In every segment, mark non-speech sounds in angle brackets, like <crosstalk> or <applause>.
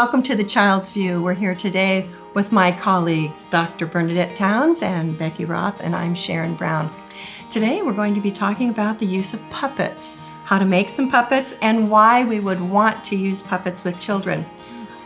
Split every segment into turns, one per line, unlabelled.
welcome to the Child's View. We're here today with my colleagues, Dr. Bernadette Towns and Becky Roth, and I'm Sharon Brown. Today we're going to be talking about the use of puppets, how to make some puppets, and why we would want to use puppets with children.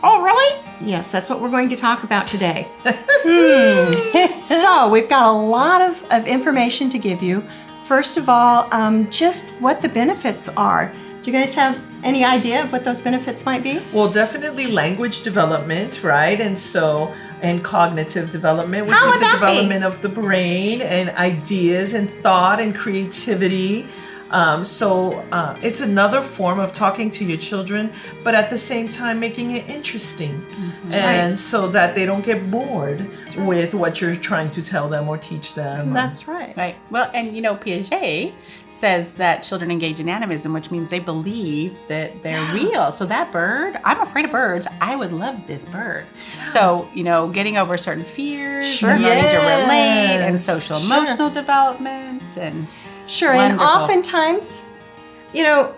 Oh, really?
Yes, that's what we're going to talk about today. Hmm. <laughs> so, we've got a lot of, of information to give you. First of all, um, just what the benefits are. Do you guys have any idea of what those benefits might be?
Well, definitely language development, right? And so, and cognitive development, which
How
is the
that be?
development of the brain and ideas and thought and creativity. Um, so uh, it's another form of talking to your children, but at the same time making it interesting, and so that they don't get bored with what you're trying to tell them or teach them.
That's right.
Right. Well, and you know, Piaget says that children engage in animism, which means they believe that they're real. So that bird, I'm afraid of birds. I would love this bird. So, you know, getting over certain fears
Sure.
and learning to relate and
Yes.
social
Sure.
emotional development and
Sure, and oftentimes, you know,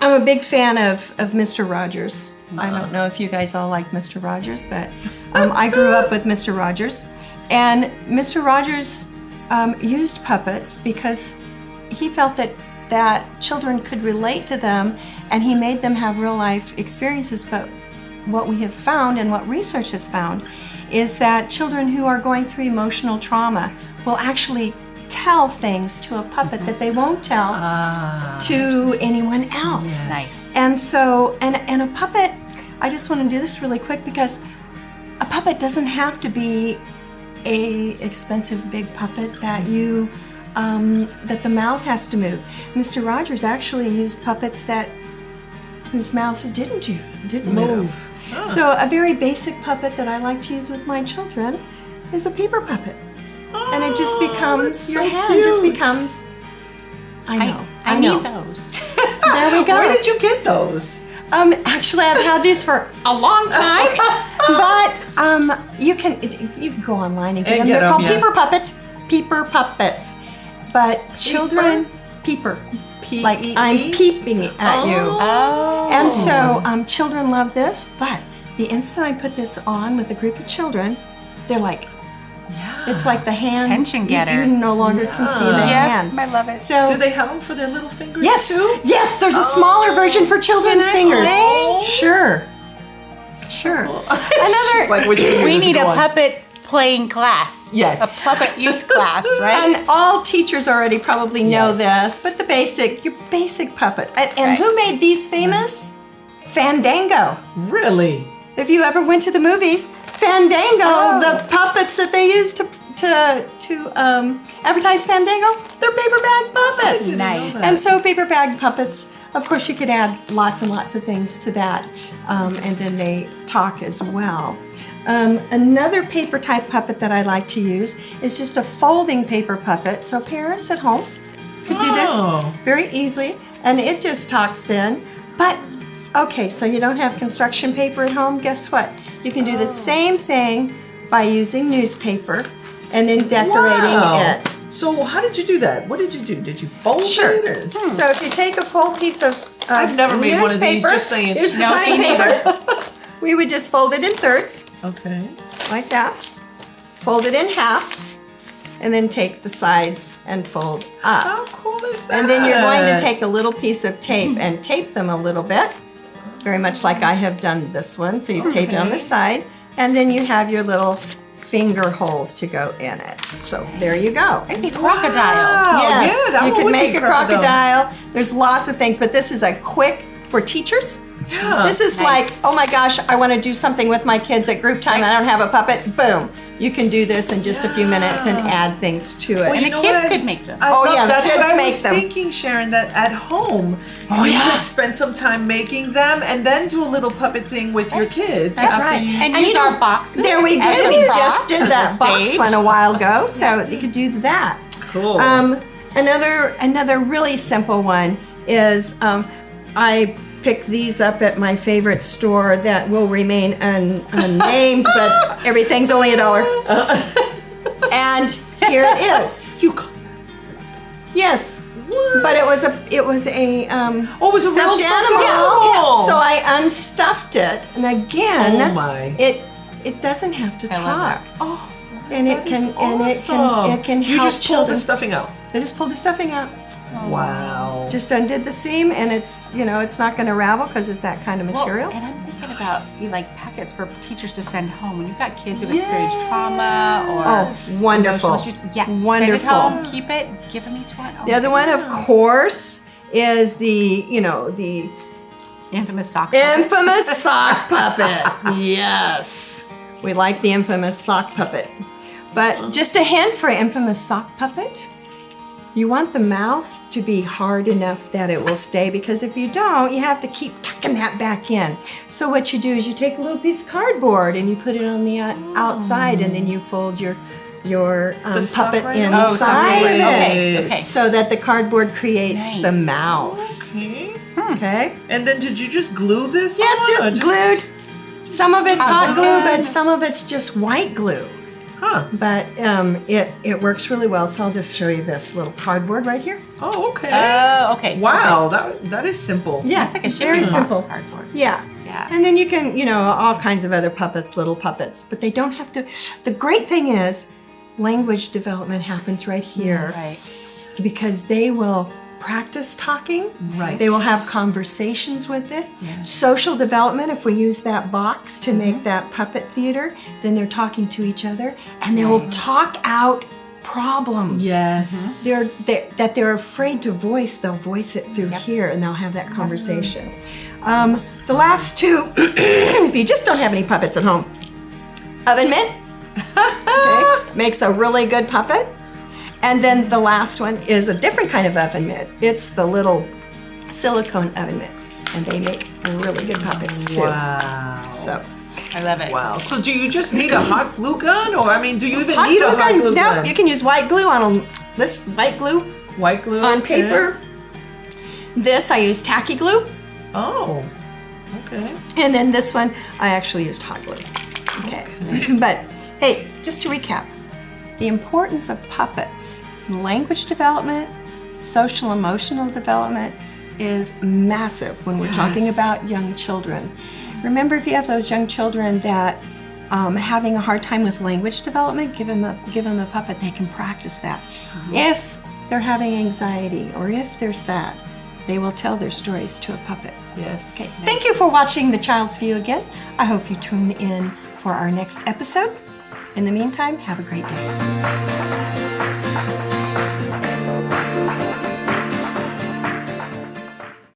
I'm a big fan of, of Mr. Rogers. I don't know if you guys all like Mr. Rogers, but um, I grew up with Mr. Rogers. And Mr. Rogers um, used puppets because he felt that, that children could relate to them and he made them have real life experiences. But what we have found and what research has found is that children who are going through emotional trauma will actually tell things to a puppet that they won't tell to anyone else.
nice.
And so, and, and a puppet, I just want to do this really quick because a puppet doesn't have to be a expensive big puppet that you um, that the mouth has to move. Mr. Rogers actually used puppets that whose mouths didn't you didn't move. So a very basic puppet that I like to use with my children is a paper puppet, and it just
Oh,
becomes your
so
hand just becomes. I know.
I,
know.
need those. <laughs>
There we go.
Where did you get those?
Um, actually, I've had these for a long <laughs> time, but um, you can you can go online and get
And
them.
get
They're
them,
called
yeah.
peeper puppets. Peeper puppets. But children, peeper,
P
like
E
I'm peeping at you.
Oh.
And so um, children love this, but the instant I put this on with a group of children, they're like,
Yeah.
it's like the hand.
Attention
you-
getter.
You, no longer can see the
yeah,
hand.
I love it.
So
Do they have them for their little fingers
Yes,
too?
yes. There's a smaller oh. version for children's fingers.
play?
Sure, sure. <laughs>
Another.
Another-
like which <clears throat>
we need a
on?
puppet playing class.
Yes.
A puppet use class, <laughs> right?
And all teachers already probably know
Yes.
this, but the basic, your basic puppet. And, and
Right.
who made these famous? Fandango.
Really?
If you ever went to the movies, Fandango,
Oh.
the puppets that they use to to to um, advertise Fandango, they're paper bag puppets.
didn't
Nice.
And so paper bag puppets, of course, you could add lots and lots of things to that, um, and then they talk as well. Um, another paper type puppet that I like to use is just a folding paper puppet. So parents at home could do
Oh.
this very easily, and it just talks then. Okay, so you don't have construction paper at home. Guess what? You can do the oh. same thing by using newspaper and then decorating
Wow.
it.
So how did you do that? What did you do? Did you fold
Sure.
it? Or? Hmm.
So if you take a full piece of, of
I've never made one of these, just saying.
Here's the
No,
tiny papers. <laughs> we would just fold it in thirds,
Okay.
like that. Fold it in half, and then take the sides and fold up.
How cool is that?
And then you're going to take a little piece of tape and tape them a little bit, very much like I have done this one. So you've taped it on the side, and then you have your little finger holes to go in it. So there you go.
Maybe crocodile.
Wow.
Yes,
Oh, yeah,
you can make a crocodile. There's lots of things, but this is a quick for teachers.
Yeah.
This is
Nice.
like, oh my gosh, I want to do something with my kids at group time. I don't have a puppet. Boom. You can do this in just a few minutes and add things to it.
Well,
And the kids
what?
could make them.
I
Oh, yeah, the
that's
kids
what I
make
was
them.
thinking, Sharon. That at home
Oh,
you
yeah.
could spend some time making them, and then do a little puppet thing with your kids.
That's
right.
you-
And,
And
use
you know,
our boxes.
There we go. We just did that box one a while ago, <laughs> so you could do that.
Cool.
Um, another another really simple one is um, I picked these up at my favorite store that will remain un, unnamed, but <laughs> everything's only a dollar. <laughs> and here it is.
you. c-
Yes.
What?
But it was a it was a um
Oh, it was a real
stuffed
stuffed
animal.
animal.
So I unstuffed it, and again,
Oh, my.
it it doesn't have to
I
talk,
oh,
and it can
is
and it can
awesome.
it can
You just pulled
children.
the stuffing out.
I just pulled the stuffing out, Oh.
Wow.
just undid the seam, and it's you know it's not going to ravel because it's that kind of
Well,
material.
and I'm thinking about you like packets for teachers to send home when you've got kids who've experienced trauma or
Oh, wonderful.
emotional issues. Yeah, send it
Wonderful.
home, keep it, give them each one. Oh,
the other oh, one, of course, is the you know the
infamous sock. puppet.
infamous <laughs> sock puppet. Yes, we like the infamous sock puppet. But just a hint for infamous sock puppet. You want the mouth to be hard enough that it will stay because if you don't, you have to keep tucking that back in. So what you do is you take a little piece of cardboard and you put it on the outside and then you fold your your um, puppet
right?
Oh,
inside of it.
Okay, okay.
So that the cardboard creates the mouth.
Okay.
Okay?
And then did you just glue this?
Yeah,
on, or
just glued. Some of it's hot glue. but some of it's just white glue.
Huh.
But um, it it works really well. So I'll just show you this little cardboard right here.
Oh, okay.
Oh, okay.
wow, that that is simple.
Yeah,
It's like a
very
shipping box
simple.
cardboard.
Yeah.
Yeah.
And then you can, you know, all kinds of other puppets, little puppets, but they don't have to. The great thing is, language development happens right here
Right.
because they will practice talking.
Right.
They will have conversations with it. Social development, if we use that box to make that puppet theater, then they're talking to each other and they will talk out problems.
Yes.
They're, they that they're afraid to voice, they'll voice it through here and they'll have that conversation. Um, the last two, <clears throat> if you just don't have any puppets at home, oven mitt <laughs> okay, makes a really good puppet. And then the last one is a different kind of oven mitt. It's the little silicone oven mitts, and they make really good puppets too.
Wow.
So
I love it.
Wow. So do you just need a hot glue gun, or I mean, do you even
hot
need a hot
gun?
glue
no,
gun?
No, you can use white glue on a, this white glue
White glue
on
okay.
paper. This I use tacky glue,
Oh. Okay.
and then this one I actually used hot glue. Okay, <clears throat> but hey, just to recap, the importance of puppets, in language development, social emotional development is massive when we're talking about young children. Remember, if you have those young children that um, having a hard time with language development, give them a give them a puppet. They can practice that. If they're having anxiety or if they're sad, they will tell their stories to a puppet.
Yes.
Okay, thank you for watching The Child's View again. I hope you tune in for our next episode. In the meantime, have a great day.